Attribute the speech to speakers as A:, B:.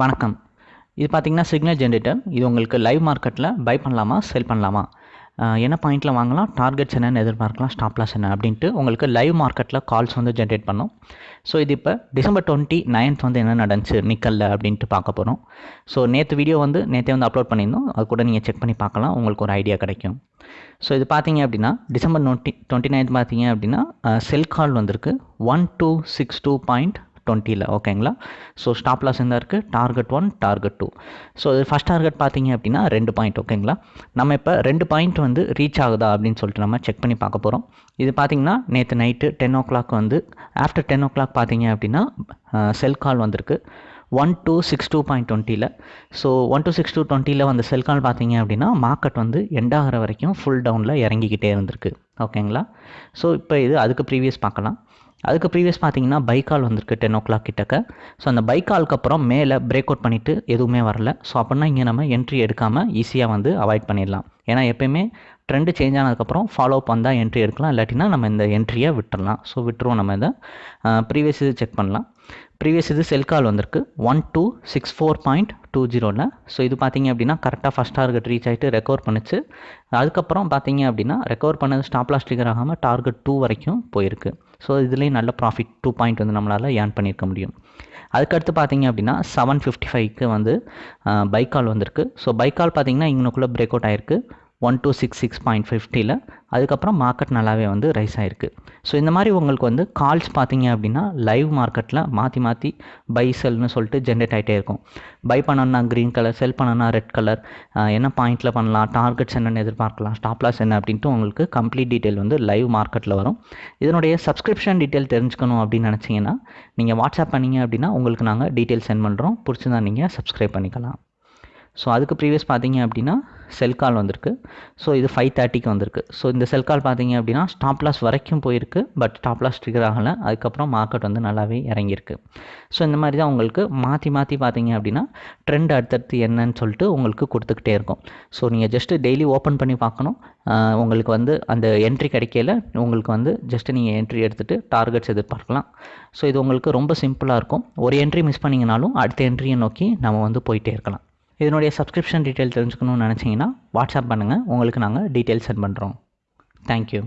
A: வணக்கம். இது பார்த்தீங்கன்னா சிக்னல் ஜென்ரேட்டர் இது உங்களுக்கு லைவ் மார்க்கெட்டில் பை பண்ணலாமா செல் பண்ணலாமா? என்ன பாயிண்ட்டில் வாங்கலாம் டார்கெட்ஸ் என்னென்னு எதிர்பார்க்கலாம் ஸ்டாப் லாஸ் என்ன அப்படின்ட்டு உங்களுக்கு லைவ் மார்க்கெட்டில் கால்ஸ் வந்து ஜென்ரேட் பண்ணோம். ஸோ இது இப்போ டிசம்பர் டுவெண்ட்டி நைன்த் வந்து என்ன நடந்துச்சு நிக்கல்ல அப்படின்ட்டு பார்க்க போகிறோம் ஸோ நேற்று வீடியோ வந்து நேற்றே வந்து அப்லோட் பண்ணியிருந்தோம். அது கூட நீங்கள் செக் பண்ணி பார்க்கலாம் உங்களுக்கு ஒரு ஐடியா கிடைக்கும். ஸோ இது பார்த்தீங்க அப்படின்னா டிசம்பர் நோட்டி டுவெண்ட்டி நைன்த் பார்த்தீங்க அப்படின்னா செல் கால் வந்திருக்கு. One two six two point டுவெண்ட்டியில் ஓகேங்களா ஸோ ஸ்டாப் லாஸ் என்ன இருக்குது target one target two so இது ஃபஸ்ட் டார்கெட் பார்த்தீங்க அப்படின்னா ரெண்டு பாயிண்ட் ஓகேங்களா நம்ம இப்போ ரெண்டு பாயிண்ட் வந்து ரீச் ஆகுதா அப்படின்னு சொல்லிட்டு நம்ம செக் பண்ணி பார்க்க போகிறோம் இது பார்த்தீங்கன்னா நேற்று நைட்டு டென் ஓ கிளாக் வந்து ஆஃப்டர் டென் ஓ கிளாக் பார்த்தீங்க அப்படின்னா செல் கால் வந்திருக்கு. One two six two point டுவெண்ட்டியில் so one two six two டுவெண்ட்டியில் வந்து செல் கால் பார்த்தீங்க அப்படின்னா மார்க்கெட் வந்து எண்ட் ஆகிற வரைக்கும் ஃபுல் டவுனில் இறங்கிக்கிட்டே இருந்திருக்கு. ஓகேங்களா ஸோ இப்போ இது அதுக்கு ப்ரீவியஸ் பார்க்கலாம். அதுக்கு ப்ரீவியஸ் பார்த்தீங்கன்னா பைக்கால் வந்திருக்கு டென் ஓ கிளாக் கிட்டக்க. ஸோ அந்த பைக்காலுக்கு அப்புறம் மேலே பிரேக் அவுட் பண்ணிவிட்டு எதுவுமே வரல. ஸோ அப்படின்னா இங்கே நம்ம என்ட்ரி எடுக்காமல் ஈஸியாக வந்து அவாய்ட் பண்ணிடலாம். ஏன்னா எப்பயுமே ட்ரெண்டு சேஞ்ச் ஆனதுக்கப்புறம் ஃபாலோ அப் வந்தால் என்ட்ரி எடுக்கலாம். இல்லாட்டினா நம்ம இந்த என்ட்ரியை விட்டுறலாம். ஸோ விட்டுருவோம் நம்ம இதை. ப்ரீவியஸ் இது செக் பண்ணலாம். ப்ரீவியஸ் இது செல் கால் வந்திருக்கு. One two six four point two ஜீரோவில் ஸோ இது பார்த்தீங்க அப்படின்னா கரெக்டாக ஃபஸ்ட் டார்கெட் ரீச் ஆகிட்டு ரெக்கவர் பண்ணிச்சு. அதுக்கப்புறம் பார்த்தீங்க அப்படின்னா ரெக்கவர் பண்ணது ஸ்டாப் லாஸ் ட்ரிகர் ஆகாமல் டார்கெட் டூ வரைக்கும் போயிருக்கு. ஸோ இதுலேயும் நல்ல ப்ராஃபிட் டூ பாயிண்ட் வந்து நம்மளால் ஏர்ன் பண்ணியிருக்க முடியும். அதுக்கடுத்து பார்த்தீங்க அப்படின்னா செவன் ஃபிஃப்டி ஃபைவ்க்கு வந்து பைக்கால் வந்திருக்கு. ஸோ பைக்கால் பார்த்தீங்கன்னா இங்கனுக்குள்ளே பிரேக் அவுட் ஆயிருக்கு. One two six six point ஃபிஃப்டியில் அதுக்கப்புறம் மார்க்கெட் நல்லாவே வந்து ரைஸ் ஆகிருக்கு ஸோ இந்த மாதிரி உங்களுக்கு வந்து கால்ஸ் பார்த்தீங்க அப்படின்னா லைவ் மார்க்கெட்டில் மாற்றி மாற்றி பை செல்னு சொல்லிட்டு ஜென்ரேட் ஆகிட்டே இருக்கும். பை பண்ணணும்னா க்ரீன் கலர் செல் பண்ணணும்னா ரெட் கலர் என்ன பாயிண்ட்டில் பண்ணலாம் டார்கெட்ஸ் என்னென்னு எதிர்பார்க்கலாம் ஸ்டாப் லாஸ் என்ன அப்படின்ட்டு உங்களுக்கு கம்ப்ளீட் டீட்டெயில் வந்து லைவ் மார்க்கெட்டில் வரும். இதனுடைய சப்ஸ்கிரிப்ஷன் டீட்டெயில் தெரிஞ்சுக்கணும் அப்படின்னு நினச்சிங்கன்னா நீங்கள் வாட்ஸ்அப் பண்ணீங்க அப்படின்னா உங்களுக்கு நாங்கள் டீட்டெயில் சென்ட் பண்ணுறோம் பிடிச்சிருந்தா நீங்கள் சப்ஸ்கிரைப் பண்ணிக்கலாம். ஸோ அதுக்கு ப்ரீவியஸ் பார்த்தீங்க அப்படின்னா செல் கால் வந்திருக்கு. ஸோ இது ஃபைவ் தேர்ட்டிக்கு வந்திருக்கு. ஸோ இந்த செல் கால் பார்த்தீங்க அப்படின்னா ஸ்டாப் லாஸ் வரைக்கும் போயிருக்கு பட் ஸ்டாப் லாஸ் ட்ரிகர் ஆகலை. அதுக்கப்புறம் மார்க்கெட் வந்து நல்லாவே இறங்கியிருக்கு. ஸோ இந்த மாதிரி தான் உங்களுக்கு மாற்றி மாற்றி பார்த்தீங்க அப்படின்னா ட்ரெண்ட் அடுத்தடுத்து என்னன்னு சொல்லிட்டு உங்களுக்கு கொடுத்துக்கிட்டே இருக்கும். ஸோ நீங்கள் ஜஸ்ட்டு டெய்லி ஓப்பன் பண்ணி பார்க்கணும். உங்களுக்கு வந்து அந்த என்ட்ரி கிடைக்கல. உங்களுக்கு வந்து ஜஸ்ட்டு நீங்கள் என்ட்ரி எடுத்துகிட்டு டார்கெட்ஸ் எதிர்பார்க்கலாம். ஸோ இது உங்களுக்கு ரொம்ப சிம்பிளாக இருக்கும். ஒரு என்ட்ரி மிஸ் பண்ணிங்கனாலும் அடுத்த என்ட்ரியை நோக்கி நம்ம வந்து போயிட்டே இருக்கலாம். இதனுடைய சப்ஸ்கிரிப்ஷன் டீட்டெயில் தெரிஞ்சுக்கணும்னு நினச்சிங்கன்னா வாட்ஸ்அப் பண்ணுங்கள் உங்களுக்கு நாங்கள் டீட்டெயில் சென்ட் பண்ணுறோம் தேங்க்யூ